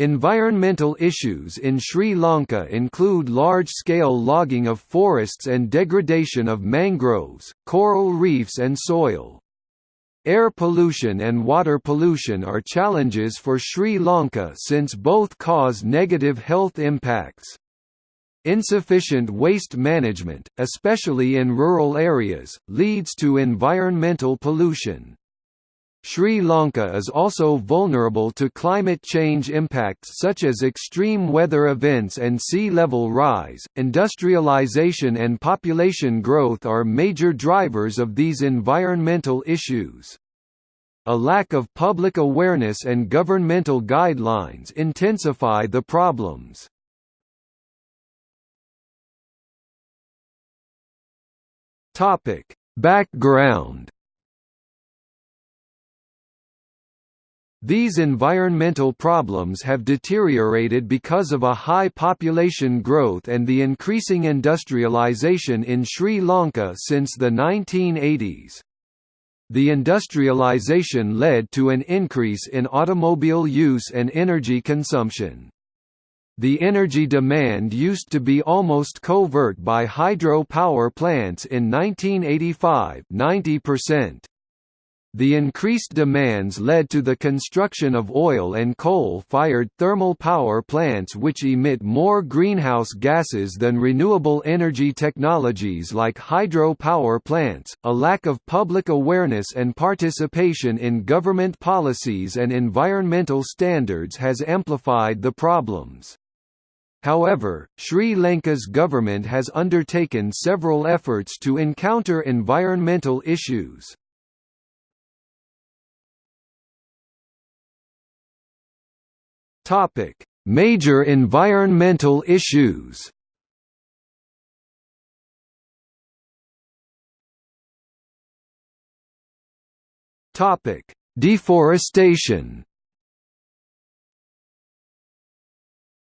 Environmental issues in Sri Lanka include large-scale logging of forests and degradation of mangroves, coral reefs and soil. Air pollution and water pollution are challenges for Sri Lanka since both cause negative health impacts. Insufficient waste management, especially in rural areas, leads to environmental pollution. Sri Lanka is also vulnerable to climate change impacts such as extreme weather events and sea level rise. Industrialization and population growth are major drivers of these environmental issues. A lack of public awareness and governmental guidelines intensify the problems. Topic: Background These environmental problems have deteriorated because of a high population growth and the increasing industrialization in Sri Lanka since the 1980s. The industrialization led to an increase in automobile use and energy consumption. The energy demand used to be almost covert by hydro power plants in 1985 90%. The increased demands led to the construction of oil and coal-fired thermal power plants which emit more greenhouse gases than renewable energy technologies like hydro power plants. A lack of public awareness and participation in government policies and environmental standards has amplified the problems. However, Sri Lanka's government has undertaken several efforts to encounter environmental issues. Topic: Major environmental issues. Topic: Deforestation.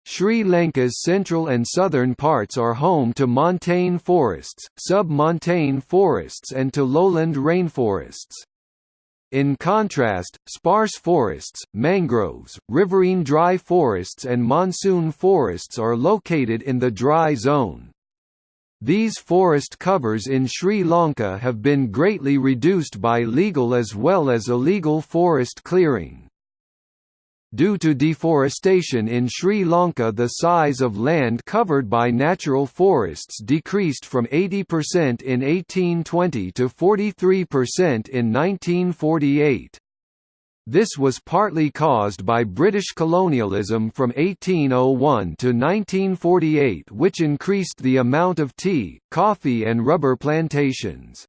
Sri Lanka's central and southern parts are home to montane forests, sub-montane forests and to lowland rainforests. In contrast, sparse forests, mangroves, riverine dry forests and monsoon forests are located in the dry zone. These forest covers in Sri Lanka have been greatly reduced by legal as well as illegal forest clearing. Due to deforestation in Sri Lanka the size of land covered by natural forests decreased from 80% in 1820 to 43% in 1948. This was partly caused by British colonialism from 1801 to 1948 which increased the amount of tea, coffee and rubber plantations.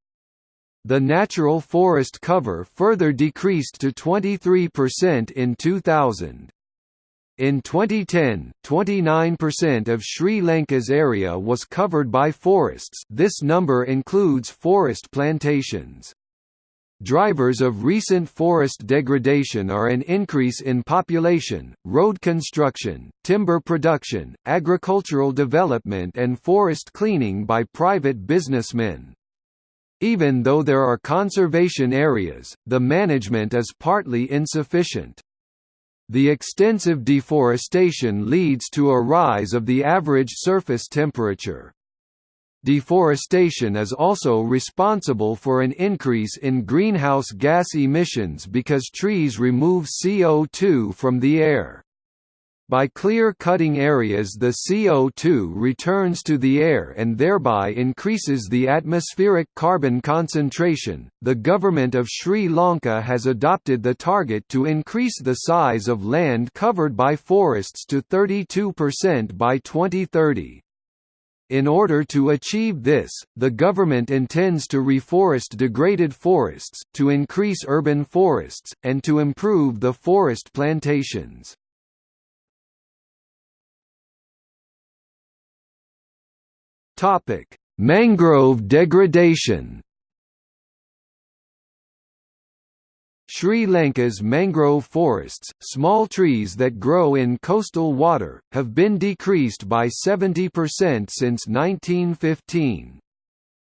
The natural forest cover further decreased to 23% in 2000. In 2010, 29% of Sri Lanka's area was covered by forests this number includes forest plantations. Drivers of recent forest degradation are an increase in population, road construction, timber production, agricultural development and forest cleaning by private businessmen. Even though there are conservation areas, the management is partly insufficient. The extensive deforestation leads to a rise of the average surface temperature. Deforestation is also responsible for an increase in greenhouse gas emissions because trees remove CO2 from the air. By clear-cutting areas the CO2 returns to the air and thereby increases the atmospheric carbon concentration. The government of Sri Lanka has adopted the target to increase the size of land covered by forests to 32% by 2030. In order to achieve this, the government intends to reforest degraded forests, to increase urban forests, and to improve the forest plantations. Topic: Mangrove degradation. Sri Lanka's mangrove forests, small trees that grow in coastal water, have been decreased by 70% since 1915.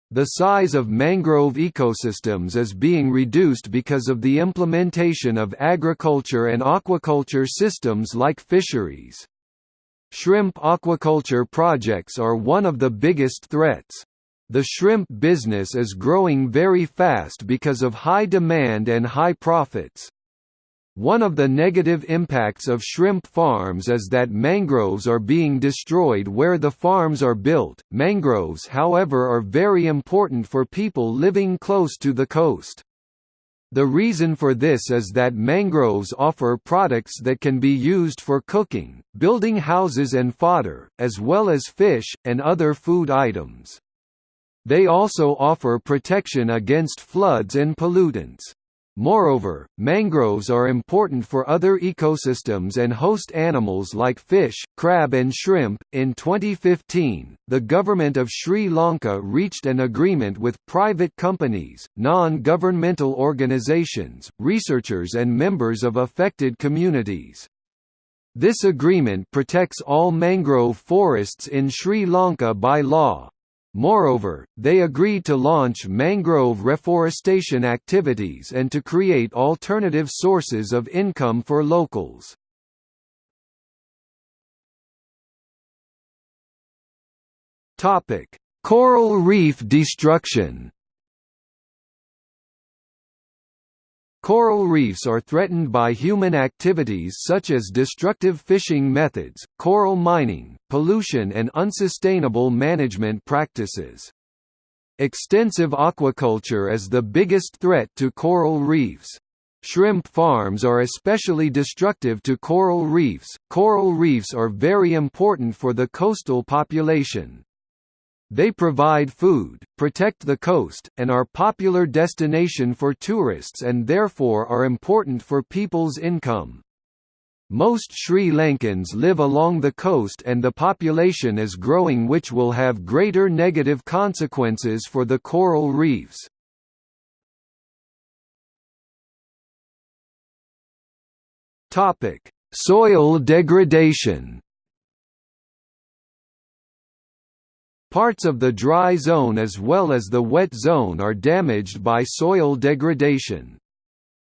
The size of mangrove ecosystems is being reduced because of the implementation of agriculture and aquaculture systems like fisheries. Shrimp aquaculture projects are one of the biggest threats. The shrimp business is growing very fast because of high demand and high profits. One of the negative impacts of shrimp farms is that mangroves are being destroyed where the farms are built. Mangroves, however, are very important for people living close to the coast. The reason for this is that mangroves offer products that can be used for cooking, building houses and fodder, as well as fish, and other food items. They also offer protection against floods and pollutants. Moreover, mangroves are important for other ecosystems and host animals like fish, crab, and shrimp. In 2015, the government of Sri Lanka reached an agreement with private companies, non governmental organizations, researchers, and members of affected communities. This agreement protects all mangrove forests in Sri Lanka by law, Moreover, they agreed to launch mangrove reforestation activities and to create alternative sources of income for locals. Coral reef destruction Coral reefs are threatened by human activities such as destructive fishing methods, coral mining, pollution and unsustainable management practices. Extensive aquaculture is the biggest threat to coral reefs. Shrimp farms are especially destructive to coral reefs. Coral reefs are very important for the coastal population. They provide food, protect the coast, and are popular destination for tourists and therefore are important for people's income. Most Sri Lankans live along the coast and the population is growing which will have greater negative consequences for the coral reefs. Soil degradation Parts of the dry zone as well as the wet zone are damaged by soil degradation.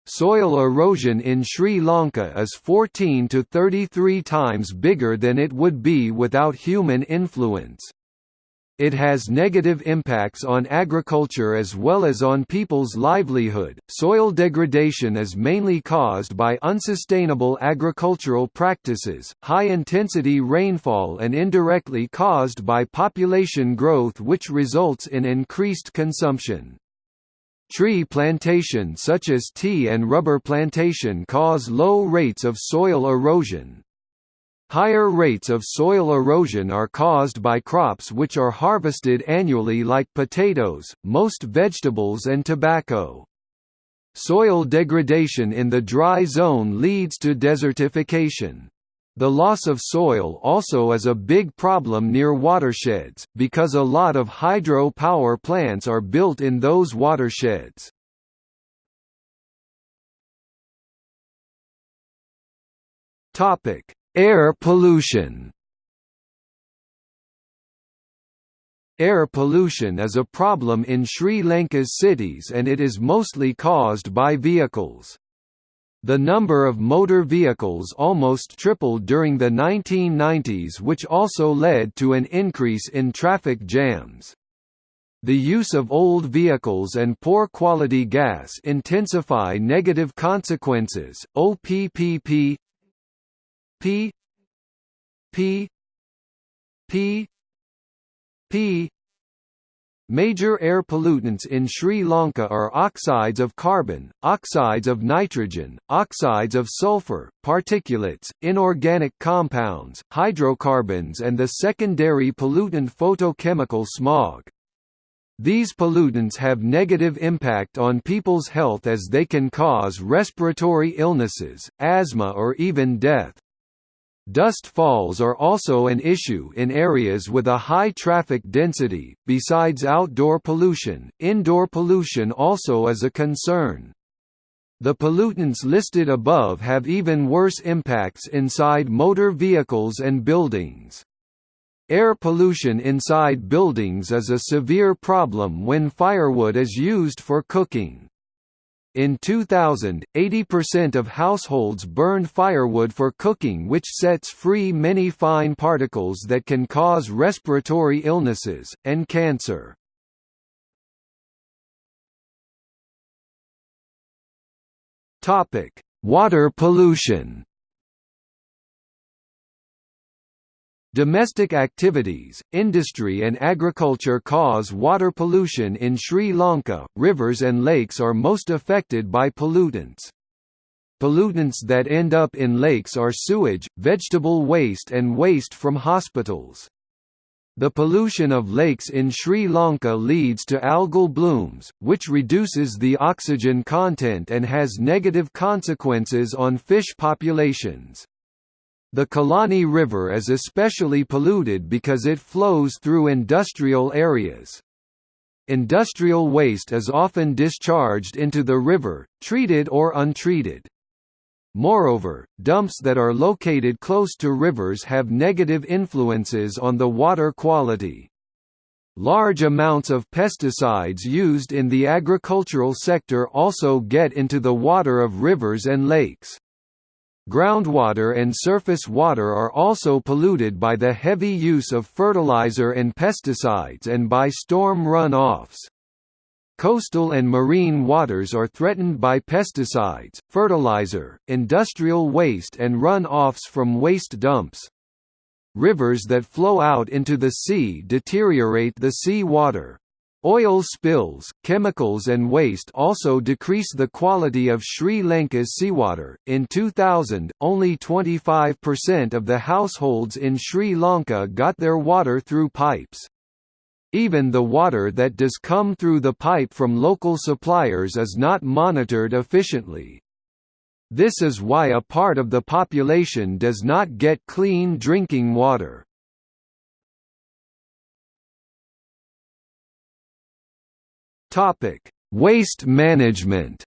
Soil erosion in Sri Lanka is 14 to 33 times bigger than it would be without human influence. It has negative impacts on agriculture as well as on people's livelihood. Soil degradation is mainly caused by unsustainable agricultural practices, high intensity rainfall, and indirectly caused by population growth, which results in increased consumption. Tree plantation such as tea and rubber plantation cause low rates of soil erosion, Higher rates of soil erosion are caused by crops which are harvested annually like potatoes, most vegetables and tobacco. Soil degradation in the dry zone leads to desertification. The loss of soil also is a big problem near watersheds, because a lot of hydro power plants are built in those watersheds. Topic: Air pollution Air pollution is a problem in Sri Lanka's cities and it is mostly caused by vehicles. The number of motor vehicles almost tripled during the 1990s which also led to an increase in traffic jams. The use of old vehicles and poor quality gas intensify negative consequences. OPPP P P P P Major air pollutants in Sri Lanka are oxides of carbon, oxides of nitrogen, oxides of sulfur, particulates, inorganic compounds, hydrocarbons and the secondary pollutant photochemical smog. These pollutants have negative impact on people's health as they can cause respiratory illnesses, asthma or even death. Dust falls are also an issue in areas with a high traffic density. Besides outdoor pollution, indoor pollution also is a concern. The pollutants listed above have even worse impacts inside motor vehicles and buildings. Air pollution inside buildings is a severe problem when firewood is used for cooking. In 2000, 80% of households burned firewood for cooking which sets free many fine particles that can cause respiratory illnesses, and cancer. Water pollution Domestic activities, industry and agriculture cause water pollution in Sri Lanka. Rivers and lakes are most affected by pollutants. Pollutants that end up in lakes are sewage, vegetable waste and waste from hospitals. The pollution of lakes in Sri Lanka leads to algal blooms, which reduces the oxygen content and has negative consequences on fish populations. The Kelani River is especially polluted because it flows through industrial areas. Industrial waste is often discharged into the river, treated or untreated. Moreover, dumps that are located close to rivers have negative influences on the water quality. Large amounts of pesticides used in the agricultural sector also get into the water of rivers and lakes. Groundwater and surface water are also polluted by the heavy use of fertilizer and pesticides and by storm run-offs. Coastal and marine waters are threatened by pesticides, fertilizer, industrial waste and run-offs from waste dumps. Rivers that flow out into the sea deteriorate the sea water. Oil spills, chemicals and waste also decrease the quality of Sri Lanka's seawater. In 2000, only 25% of the households in Sri Lanka got their water through pipes. Even the water that does come through the pipe from local suppliers is not monitored efficiently. This is why a part of the population does not get clean drinking water. Topic: Waste management.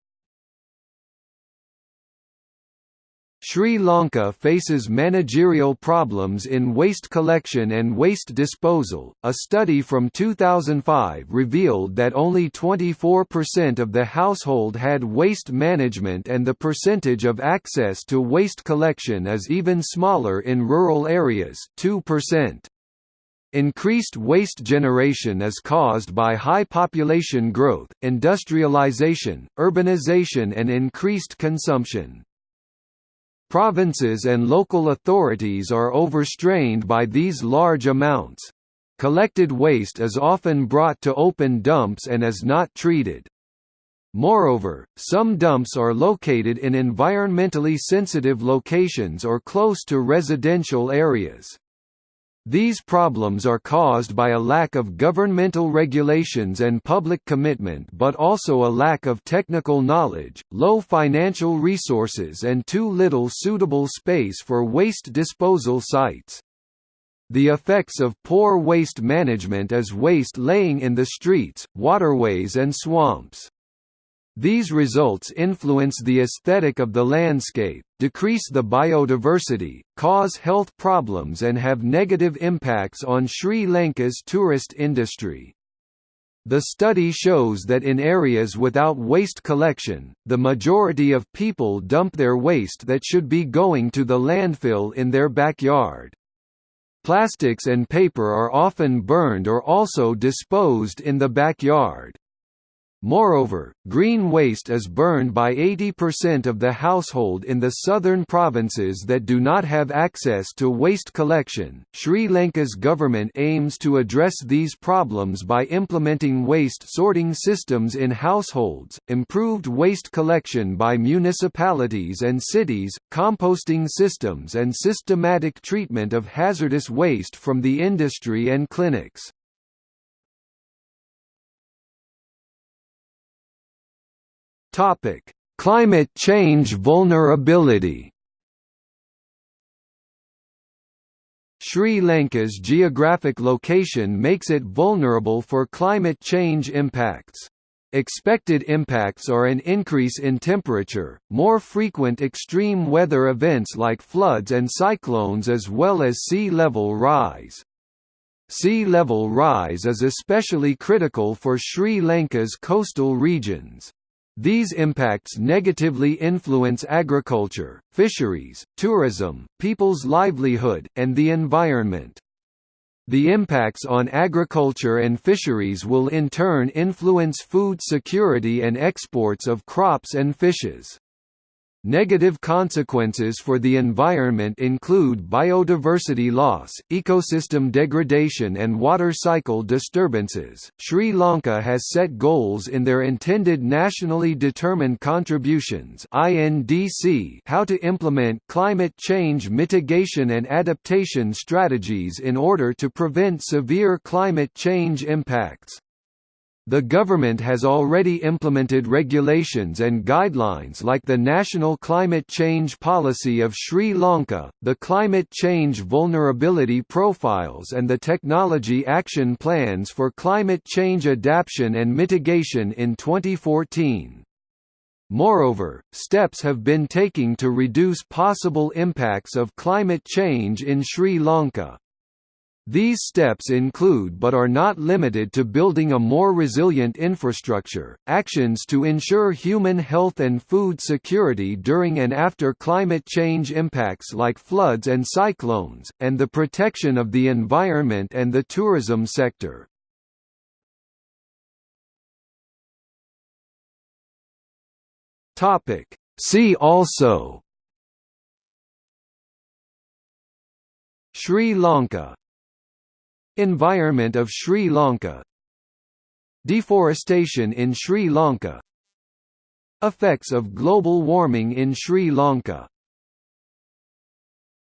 Sri Lanka faces managerial problems in waste collection and waste disposal. A study from 2005 revealed that only 24% of the household had waste management and the percentage of access to waste collection is even smaller in rural areas, 2%. Increased waste generation is caused by high population growth, industrialization, urbanization and increased consumption. Provinces and local authorities are overstrained by these large amounts. Collected waste is often brought to open dumps and is not treated. Moreover, some dumps are located in environmentally sensitive locations or close to residential areas. These problems are caused by a lack of governmental regulations and public commitment but also a lack of technical knowledge, low financial resources and too little suitable space for waste disposal sites. The effects of poor waste management is waste laying in the streets, waterways and swamps. These results influence the aesthetic of the landscape, decrease the biodiversity, cause health problems and have negative impacts on Sri Lanka's tourist industry. The study shows that in areas without waste collection, the majority of people dump their waste that should be going to the landfill in their backyard. Plastics and paper are often burned or also disposed in the backyard. Moreover, green waste is burned by 80% of the household in the southern provinces that do not have access to waste collection. Sri Lanka's government aims to address these problems by implementing waste sorting systems in households, improved waste collection by municipalities and cities, composting systems, and systematic treatment of hazardous waste from the industry and clinics. Topic: Climate change vulnerability. Sri Lanka's geographic location makes it vulnerable for climate change impacts. Expected impacts are an increase in temperature, more frequent extreme weather events like floods and cyclones as well as sea level rise. Sea level rise is especially critical for Sri Lanka's coastal regions. These impacts negatively influence agriculture, fisheries, tourism, people's livelihood, and the environment. The impacts on agriculture and fisheries will in turn influence food security and exports of crops and fishes. Negative consequences for the environment include biodiversity loss, ecosystem degradation, and water cycle disturbances. Sri Lanka has set goals in their intended nationally determined contributions (INDC) how to implement climate change mitigation and adaptation strategies in order to prevent severe climate change impacts. The government has already implemented regulations and guidelines like the National Climate Change Policy of Sri Lanka, the Climate Change Vulnerability Profiles and the Technology Action Plans for Climate Change Adaptation and Mitigation in 2014. Moreover, steps have been taken to reduce possible impacts of climate change in Sri Lanka. These steps include but are not limited to building a more resilient infrastructure, actions to ensure human health and food security during and after climate change impacts like floods and cyclones, and the protection of the environment and the tourism sector. See also Sri Lanka Environment of Sri Lanka. Deforestation in Sri Lanka. Effects of global warming in Sri Lanka